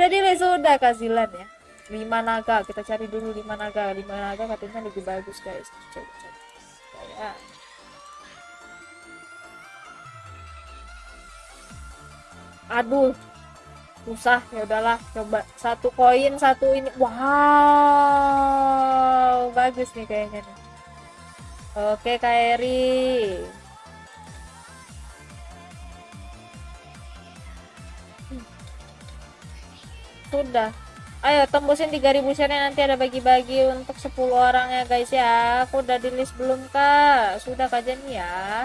udah di sudah kasilan ya. Lima naga kita cari dulu lima naga. Lima naga katanya lebih bagus guys. Coba coba. Ya aduh susah. Ya udahlah coba. Satu koin satu ini. Wow bagus nih kayaknya nih. Oke Kairi sudah. Ayo tembusin 3000 share nanti ada bagi-bagi untuk 10 orang ya guys ya. Aku udah di list belum kak? Sudah kajian ya?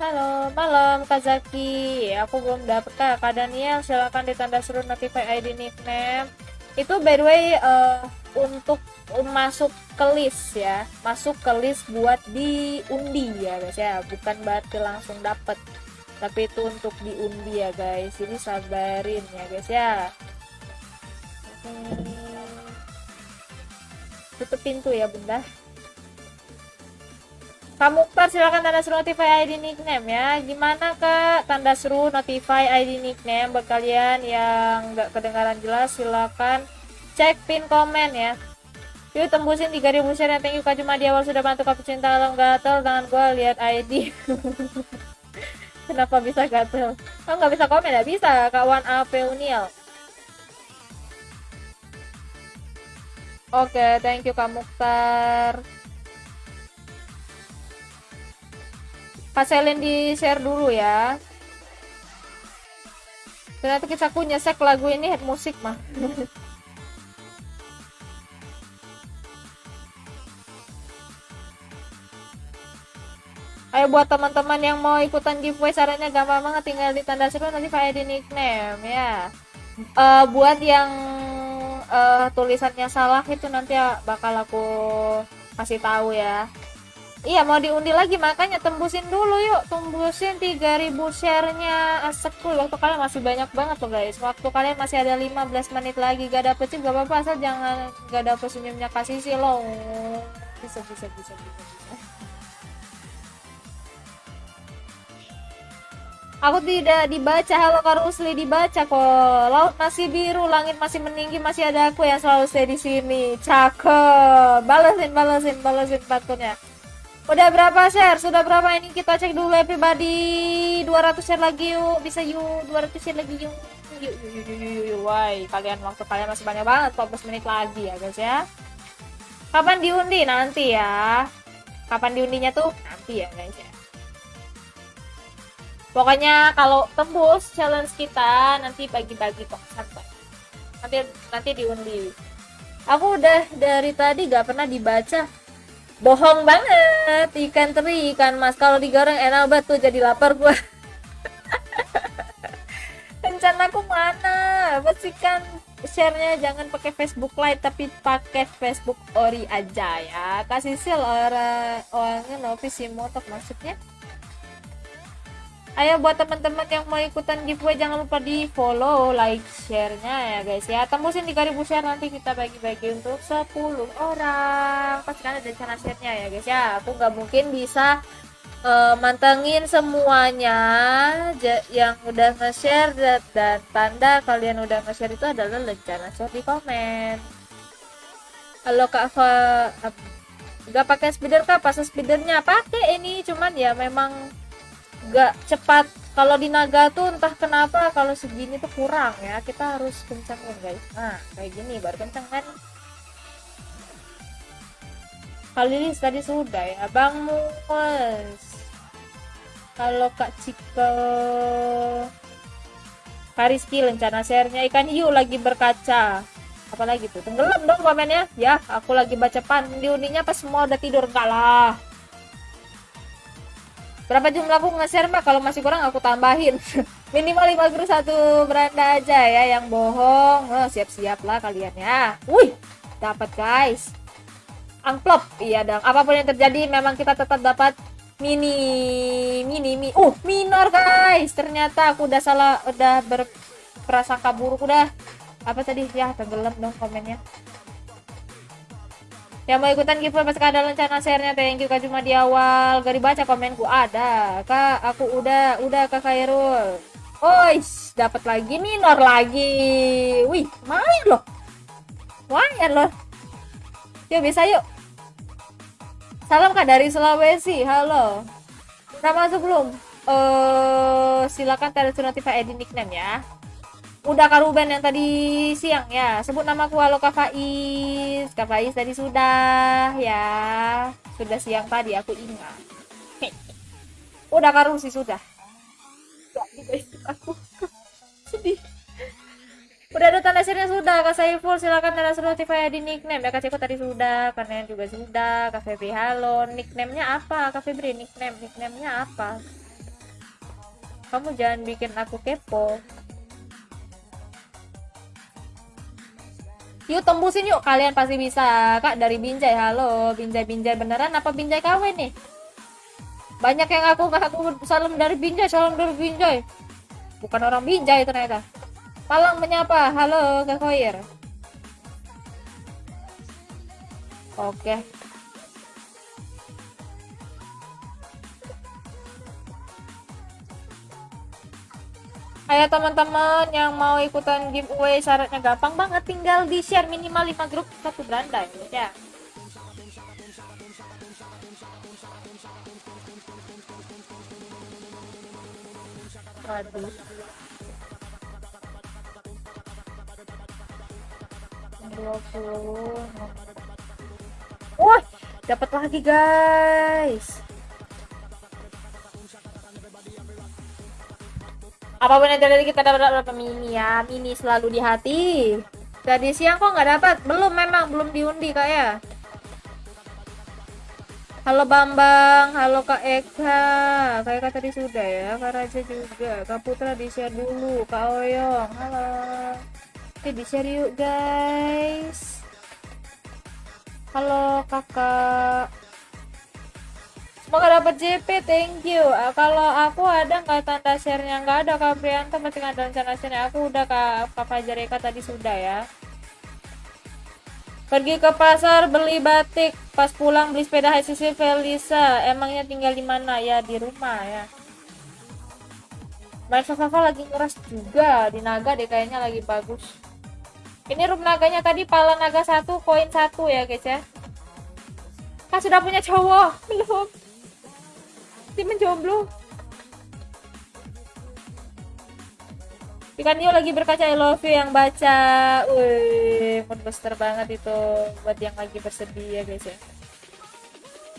Halo malam Kazaki aku belum dapet kak. Kak Daniel silahkan ditanda suruh notify ID nickname. Itu by the way uh, untuk masuk ke list ya. Masuk ke list buat diundi ya guys ya. Bukan berarti langsung dapet tapi itu untuk diundi ya guys. Jadi sabarin ya guys ya. Tutup pintu ya bunda. Kamu Mukhtar silahkan tanda seru notify ID nickname ya. Gimana kak? Tanda seru notify ID nickname buat kalian yang nggak kedengaran jelas silahkan cek pin komen ya. Yuk tembusin 3000 share thank you kak cuma di awal sudah bantu kak cinta alam gatel. Dengan gue lihat ID kenapa bisa gatel oh nggak bisa komen ya bisa kawan AP Uniel Oke, okay, thank you Kak Mukhtar. Kak Selin di share dulu ya. Ternyata kita punya nyesek lagu ini head musik mah. Ayo buat teman-teman yang mau ikutan giveaway sarannya gampang banget tinggal di tanda seru nanti di nickname ya. Uh, buat yang uh, tulisannya salah itu nanti bakal aku kasih tahu ya. Iya mau diundi lagi makanya tembusin dulu yuk. Tembusin 3000 sharenya. Asekul waktu kalian masih banyak banget loh guys. Waktu kalian masih ada 15 menit lagi. Gak dapet sih gak apa-apa asal jangan gak dapet senyumnya kasih sih lo bisa bisa bisa bisa, bisa. Aku tidak dibaca. Halo Karusli dibaca kok. Laut masih biru, langit masih meninggi, masih ada aku yang selalu stay di sini. Cakep. Balesin, balesin, balesin patunnya. Udah berapa share? Sudah berapa ini kita cek dulu everybody. 200 share lagi yuk. Bisa yuk. 200 share lagi yuk. Yuk, yuk, yuk, yuk, yuk, yuk. Kalian waktu kalian masih banyak banget. 14 menit lagi ya guys ya. Kapan diundi? Nanti ya. Kapan diundinya tuh? Nanti ya guys ya pokoknya kalau tembus challenge kita nanti bagi-bagi kok santai nanti nanti diundi. Aku udah dari tadi gak pernah dibaca. Bohong banget ikan teri ikan mas. Kalau digoreng enak banget tuh jadi lapar gua. Aku mana? Pastikan sharenya jangan pakai Facebook Lite tapi pakai Facebook Ori aja ya. Kasih sel orang orangnya novis motok maksudnya ayo buat teman-teman yang mau ikutan giveaway jangan lupa di follow like share-nya ya guys ya. Tembusin 3000 share nanti kita bagi-bagi untuk 10 orang. Pastikan ada cara share-nya ya guys ya. Aku nggak mungkin bisa uh, mantengin semuanya. Yang udah nge-share dan, dan tanda kalian udah nge-share itu adalah rencana share di komen. Halo kak Fa nggak pakai speeder kak? Pas speedernya pakai ini cuman ya memang gak cepat. Kalau di naga tuh entah kenapa kalau segini tuh kurang ya. Kita harus kencangin guys. Nah kayak gini baru kencang kan? Kali ini tadi sudah ya bang mus kalau kak Cika Kariski rencana sharenya ikan hiu lagi berkaca. Apalagi tuh? Tenggelam dong komennya. Ya aku lagi baca pan di uninya pas semua udah tidur. Kalah berapa jumlah aku nge-share mbak? Kalau masih kurang aku tambahin. Minimal 5 grup satu beranda aja ya yang bohong. Oh, siap-siap lah kalian ya. Wih dapat guys. Amplop. Iya dong apa pun yang terjadi memang kita tetap dapat mini mini mini uh minor guys. Ternyata aku udah salah udah berprasangka buruk udah. Apa tadi? Ya tenggelam dong komennya yang mau ikutan giveaway pasti ada rencana share-nya thank you kak cuma di awal gak dibaca komenku ada kak aku udah udah kak Khairul Ois, dapat lagi minor lagi. Wih, main loh. Lumayan loh. Yuk bisa yuk. Salam kak dari Sulawesi. Halo. Udah masuk belum? Eh, uh, silakan tanda notify edit nickname ya. Udah Kak Ruben yang tadi siang ya. Sebut namaku halo Kak Faiz. Kak Faiz tadi sudah ya. Sudah siang tadi aku ingat. Udah Kak Rusi sudah aku sedih udah ada tanda share sudah kak Saiful silakan tanda notify di nickname ya kak Ciko tadi sudah karena juga sudah kak Febri halo nicknamenya apa kak Febri nickname nicknamenya apa kamu jangan bikin aku kepo yuk tembusin yuk. Kalian pasti bisa. Kak dari Binjai. Halo Binjai Binjai. Beneran apa Binjai KW nih? Banyak yang aku aku salam dari Binjai salam dari Binjai. Bukan orang Binjai ternyata. Palang menyapa. Halo Kak Koir. Oke Ayo teman-teman yang mau ikutan giveaway syaratnya gampang banget tinggal di share minimal 5 grup satu beranda ya. Waduh. Wah, dapat lagi guys. Apa pun yang terjadi kita dapat berapa mini ya, mini selalu di hati. Tadi siang kok nggak dapat, belum memang belum diundi kak ya. Halo Bambang, halo Kak Eka. Kak Eka tadi sudah ya, Kak Raja juga. Kak Putra di share dulu, Kak Oyong. Halo. Oke, di share yuk guys. Halo Kakak. Semoga dapat JP, thank you. Uh, kalau aku ada nggak tanda share-nya nggak ada Kak Prianto masih nggak ada rencana share Aku udah Kak, Kak Fajar Eka tadi sudah ya. Pergi ke pasar beli batik, pas pulang beli sepeda HCC Felisa. Emangnya tinggal di mana? Ya di rumah ya. Main Fafafa lagi ngeras juga di naga deh kayaknya lagi bagus. Ini room naganya tadi pala naga satu koin satu ya guys ya. Kan sudah punya cowok belum? Si menjomblo. Ikan Nio lagi berkaca I love you yang baca. Wih, mood booster banget itu buat yang lagi bersedia guys ya.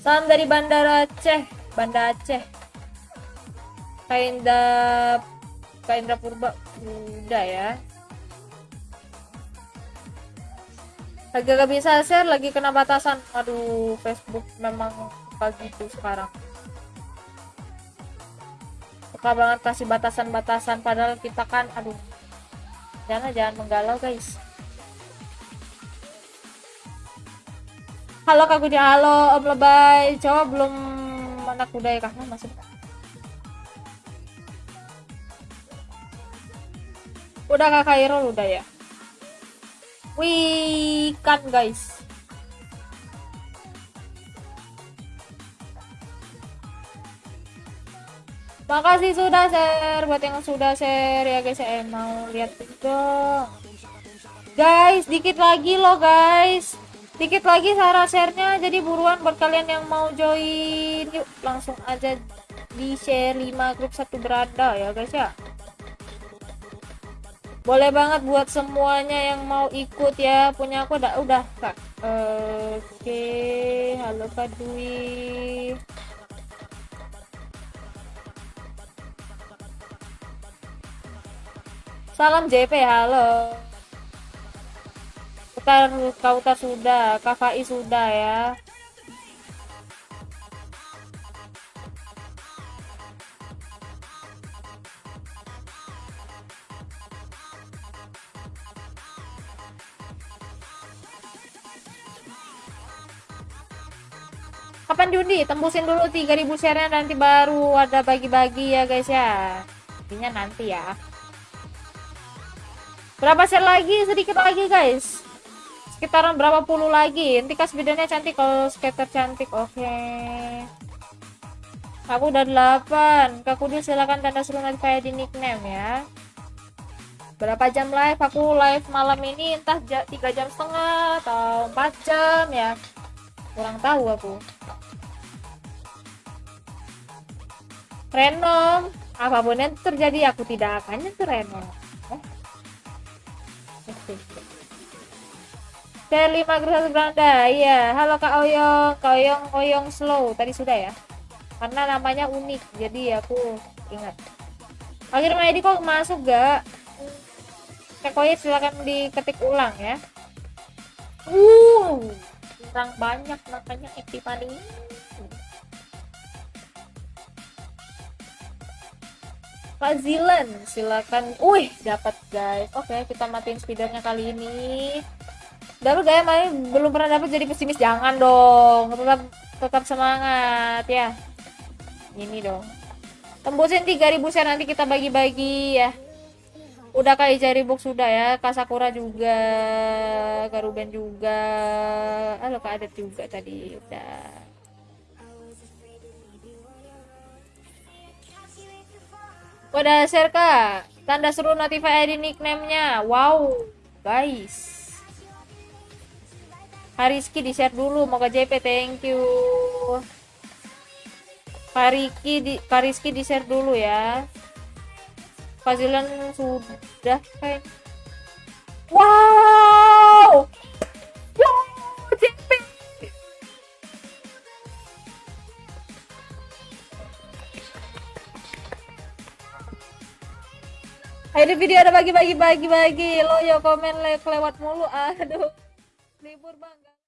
Salam dari Bandara Aceh, Banda Aceh. Kainda Kaindra Purba udah ya. Lagi gak bisa share, lagi kena batasan. Aduh, Facebook memang pagi itu sekarang suka banget kasih batasan-batasan padahal kita kan aduh. Jangan jangan menggalau guys. Halo kak Gudi halo om lebay. Coba belum anak kuda ya kak? Masih udah kak Kairul udah ya? Wih kan guys Makasih sudah share buat yang sudah share ya guys. Saya mau lihat juga. Guys, dikit lagi loh guys. Dikit lagi cara share-nya. Jadi buruan buat kalian yang mau join. Yuk langsung aja di share 5 grup satu berada ya guys ya. Boleh banget buat semuanya yang mau ikut ya. Punya aku udah udah Kak. Oke, halo Kak Dwi. Salam JP, halo. Kita Kauta sudah, KVI sudah ya. Kapan diundi? Tembusin dulu 3000 share-nya nanti baru ada bagi-bagi ya guys ya. Intinya nanti ya berapa set lagi sedikit lagi guys sekitaran berapa puluh lagi nanti kas bedanya cantik kalau skater cantik oke okay. Aku udah 8. Kak Kudil silakan tanda seru notifikasi di nickname ya. Berapa jam live? Aku live malam ini entah 3 jam setengah atau 4 jam ya. Kurang tahu aku. Renom, apa pun yang terjadi aku tidak akan nyentuh Renom. Share 5 grup beranda. Iya, halo Kak Oyong, Kak Oyong Oyong slow. Tadi sudah ya. Karena namanya unik, jadi aku ingat. Akhirnya ID kok masuk gak? Kak Oyong silakan diketik ulang ya. Uh, kurang banyak makanya Epipani. Pak Zilan, silakan. Wih, dapat guys. Oke, kita matiin speedernya kali ini dapat gak ya main belum pernah dapat jadi pesimis jangan dong. Tetap tetap semangat ya. Ini dong. Tembusin 3000 share nanti kita bagi-bagi ya. Udah kali cari box sudah ya. Kasakura juga Garuben juga. Halo Kak Adet juga tadi udah. Udah share kak. Tanda seru notify ID nickname nya wow guys Hariski di share dulu. Mau ke JP thank you. Kariki di Kariski di share dulu ya. Fazilan sudah kayak Wow! Wow JP Ini video ada bagi-bagi bagi-bagi. Lo yo komen like lewat mulu. Aduh libur bang